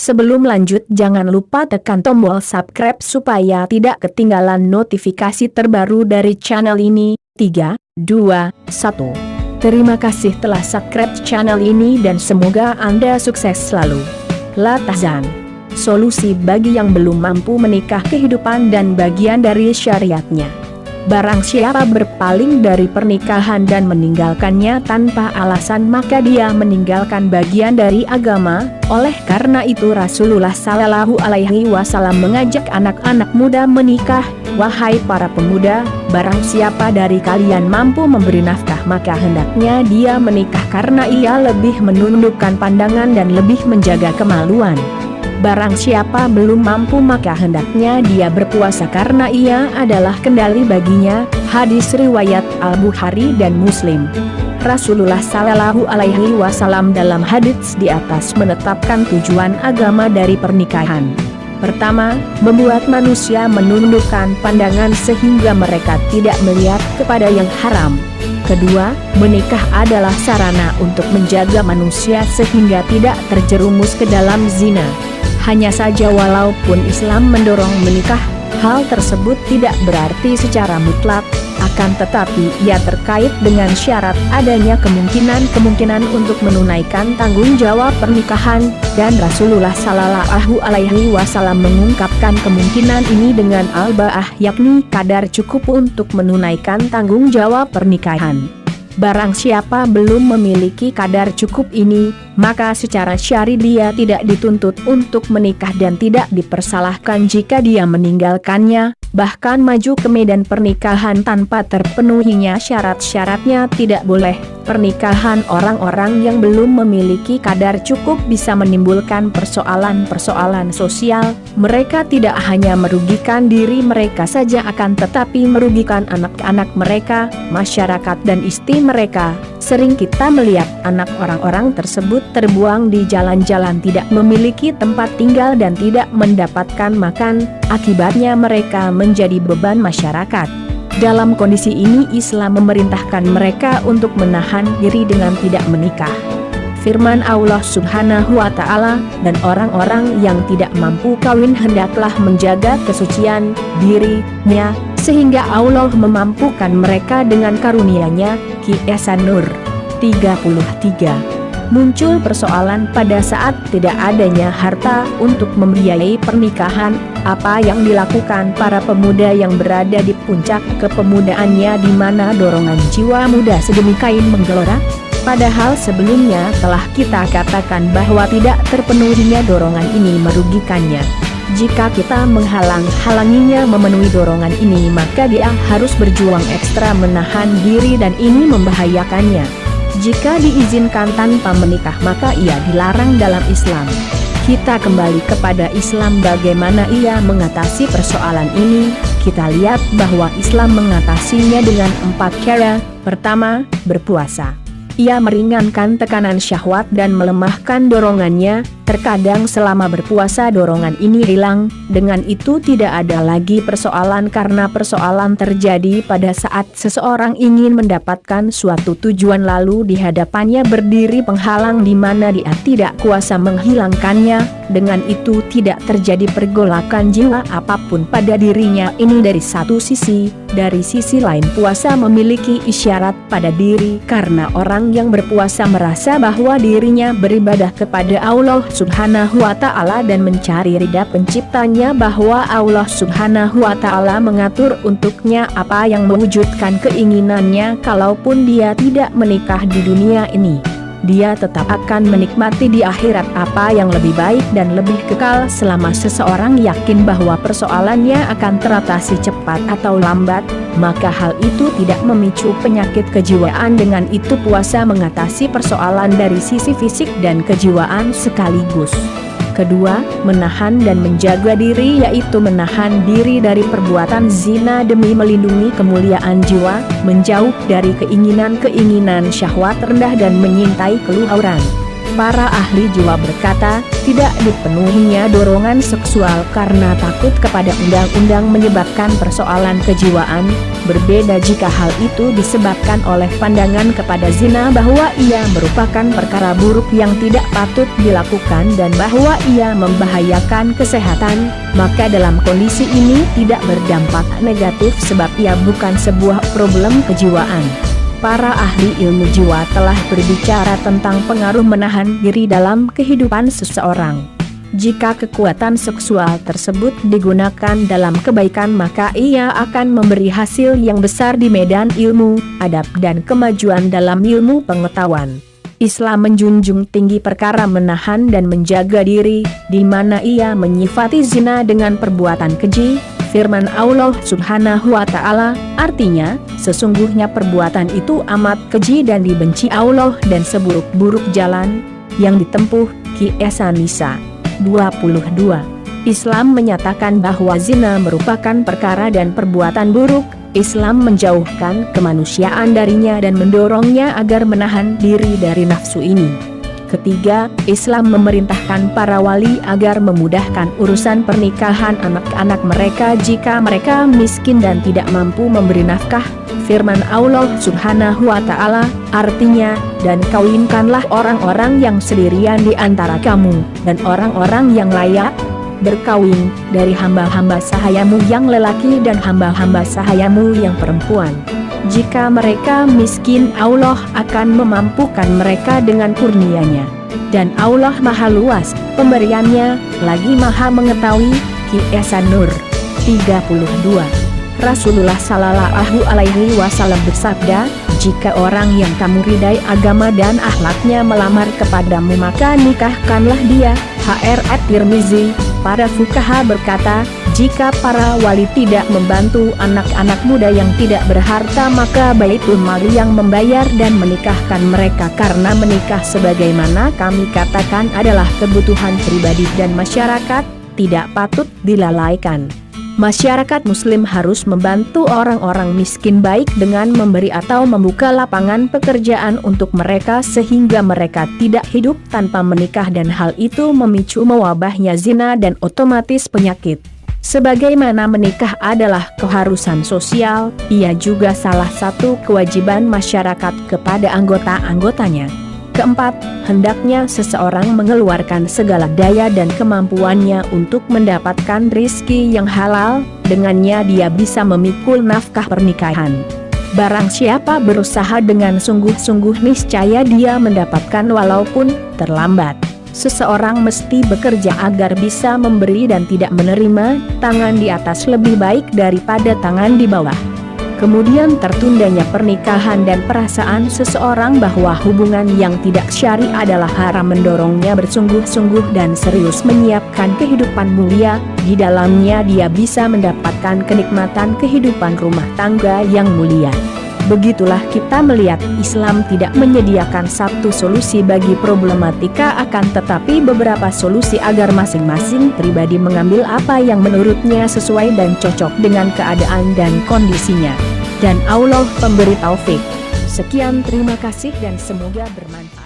Sebelum lanjut jangan lupa tekan tombol subscribe supaya tidak ketinggalan notifikasi terbaru dari channel ini. 3, 2, 1. Terima kasih telah subscribe channel ini dan semoga Anda sukses selalu. Latazan Solusi bagi yang belum mampu menikah kehidupan dan bagian dari syariatnya. Barang siapa berpaling dari pernikahan dan meninggalkannya tanpa alasan maka dia meninggalkan bagian dari agama, oleh karena itu Rasulullah Sallallahu Alaihi Wasallam mengajak anak-anak muda menikah, wahai para pemuda, barang siapa dari kalian mampu memberi nafkah maka hendaknya dia menikah karena ia lebih menundukkan pandangan dan lebih menjaga kemaluan. Barang siapa belum mampu maka hendaknya dia berpuasa karena ia adalah kendali baginya, hadis riwayat Al-Bukhari dan Muslim. Rasulullah Sallallahu Alaihi Wasallam dalam hadits di atas menetapkan tujuan agama dari pernikahan. Pertama, membuat manusia menundukkan pandangan sehingga mereka tidak melihat kepada yang haram. Kedua, menikah adalah sarana untuk menjaga manusia sehingga tidak terjerumus ke dalam zina. Hanya saja walaupun Islam mendorong menikah, hal tersebut tidak berarti secara mutlak, akan tetapi ia terkait dengan syarat adanya kemungkinan-kemungkinan untuk menunaikan tanggung jawab pernikahan, dan Rasulullah Sallallahu Alaihi Wasallam mengungkapkan kemungkinan ini dengan al-ba'ah yakni kadar cukup untuk menunaikan tanggung jawab pernikahan. Barang siapa belum memiliki kadar cukup ini, maka secara syari dia tidak dituntut untuk menikah dan tidak dipersalahkan jika dia meninggalkannya, bahkan maju ke medan pernikahan tanpa terpenuhinya syarat-syaratnya tidak boleh. Pernikahan orang-orang yang belum memiliki kadar cukup bisa menimbulkan persoalan-persoalan sosial, mereka tidak hanya merugikan diri mereka saja akan tetapi merugikan anak-anak mereka, masyarakat dan istri mereka. Sering kita melihat anak orang-orang tersebut terbuang di jalan-jalan tidak memiliki tempat tinggal dan tidak mendapatkan makan, akibatnya mereka menjadi beban masyarakat. Dalam kondisi ini Islam memerintahkan mereka untuk menahan diri dengan tidak menikah. Firman Allah subhanahu wa ta'ala, dan orang-orang yang tidak mampu kawin hendaklah menjaga kesucian dirinya, sehingga Allah memampukan mereka dengan karunia-Nya, Kiasan Nur 33 muncul persoalan pada saat tidak adanya harta untuk membiayai pernikahan, apa yang dilakukan para pemuda yang berada di puncak kepemudaannya di mana dorongan jiwa muda sedemikian menggelora? Padahal sebelumnya telah kita katakan bahwa tidak terpenuhinya dorongan ini merugikannya. Jika kita menghalang-halanginya memenuhi dorongan ini maka dia harus berjuang ekstra menahan diri dan ini membahayakannya. Jika diizinkan tanpa menikah maka ia dilarang dalam Islam. Kita kembali kepada Islam bagaimana ia mengatasi persoalan ini, kita lihat bahwa Islam mengatasinya dengan empat cara. Pertama, berpuasa. Ia meringankan tekanan syahwat dan melemahkan dorongannya, terkadang selama berpuasa dorongan ini hilang, dengan itu tidak ada lagi persoalan karena persoalan terjadi pada saat seseorang ingin mendapatkan suatu tujuan lalu di hadapannya berdiri penghalang di mana dia tidak kuasa menghilangkannya, dengan itu tidak terjadi pergolakan jiwa apa pun pada dirinya. Ini dari satu sisi, dari sisi lain puasa memiliki isyarat pada diri karena orang yang berpuasa merasa bahwa dirinya beribadah kepada Allah subhanahu wa ta'ala dan mencari ridha penciptanya bahwa Allah subhanahu wa ta'ala mengatur untuknya apa yang mewujudkan keinginannya kalaupun dia tidak menikah di dunia ini dia tetap akan menikmati di akhirat apa yang lebih baik dan lebih kekal selama seseorang yakin bahwa persoalannya akan teratasi cepat atau lambat, maka hal itu tidak memicu penyakit kejiwaan dengan itu puasa mengatasi persoalan dari sisi fisik dan kejiwaan sekaligus. Kedua, menahan dan menjaga diri yaitu menahan diri dari perbuatan zina demi melindungi kemuliaan jiwa, menjauh dari keinginan-keinginan syahwat rendah dan menyintai keluhuran. Para ahli jiwa berkata, tidak dipenuhinya dorongan seksual karena takut kepada undang-undang menyebabkan persoalan kejiwaan, berbeda jika hal itu disebabkan oleh pandangan kepada zina bahwa ia merupakan perkara buruk yang tidak patut dilakukan dan bahwa ia membahayakan kesehatan, maka dalam kondisi ini tidak berdampak negatif sebab ia bukan sebuah problem kejiwaan para ahli ilmu jiwa telah berbicara tentang pengaruh menahan diri dalam kehidupan seseorang. Jika kekuatan seksual tersebut digunakan dalam kebaikan maka ia akan memberi hasil yang besar di medan ilmu, adab dan kemajuan dalam ilmu pengetahuan. Islam menjunjung tinggi perkara menahan dan menjaga diri, di mana ia menyifati zina dengan perbuatan keji, firman Allah subhanahu wa ta'ala, artinya, sesungguhnya perbuatan itu amat keji dan dibenci Allah dan seburuk-buruk jalan, yang ditempuh, Ki Esa Nisa. 22. Islam menyatakan bahwa zina merupakan perkara dan perbuatan buruk, Islam menjauhkan kemanusiaan darinya dan mendorongnya agar menahan diri dari nafsu ini. Ketiga, Islam memerintahkan para wali agar memudahkan urusan pernikahan anak-anak mereka jika mereka miskin dan tidak mampu memberi nafkah. Firman Allah subhanahu wa ta'ala, artinya, dan kawinkanlah orang-orang yang sendirian di antara kamu, dan orang-orang yang layak, berkawin, dari hamba-hamba sahayamu yang lelaki dan hamba-hamba sahayamu yang perempuan. Jika mereka miskin Allah akan memampukan mereka dengan kurnianya. Dan Allah maha luas, pemberiannya, lagi maha mengetahui, Ki Esa Nur. 32. Rasulullah Sallallahu Alaihi Wasallam bersabda, jika orang yang kamu ridai agama dan akhlaknya melamar kepadamu maka nikahkanlah dia. HR At-Tirmizi, para fukaha berkata, jika para wali tidak membantu anak-anak muda yang tidak berharta maka Baitul Mali yang membayar dan menikahkan mereka karena menikah sebagaimana kami katakan adalah kebutuhan pribadi dan masyarakat, tidak patut dilalaikan. Masyarakat muslim harus membantu orang-orang miskin baik dengan memberi atau membuka lapangan pekerjaan untuk mereka sehingga mereka tidak hidup tanpa menikah dan hal itu memicu mewabahnya zina dan otomatis penyakit. Sebagaimana menikah adalah keharusan sosial, ia juga salah satu kewajiban masyarakat kepada anggota-anggotanya. Keempat, hendaknya seseorang mengeluarkan segala daya dan kemampuannya untuk mendapatkan rizki yang halal, dengannya dia bisa memikul nafkah pernikahan. Barang siapa berusaha dengan sungguh-sungguh niscaya dia mendapatkan walaupun terlambat. Seseorang mesti bekerja agar bisa memberi dan tidak menerima, tangan di atas lebih baik daripada tangan di bawah. Kemudian tertundanya pernikahan dan perasaan seseorang bahwa hubungan yang tidak syari adalah haram mendorongnya bersungguh-sungguh dan serius menyiapkan kehidupan mulia, di dalamnya dia bisa mendapatkan kenikmatan kehidupan rumah tangga yang mulia. Begitulah kita melihat Islam tidak menyediakan satu solusi bagi problematika akan tetapi beberapa solusi agar masing-masing pribadi mengambil apa yang menurutnya sesuai dan cocok dengan keadaan dan kondisinya. Dan Allah pemberi taufik. Sekian terima kasih dan semoga bermanfaat.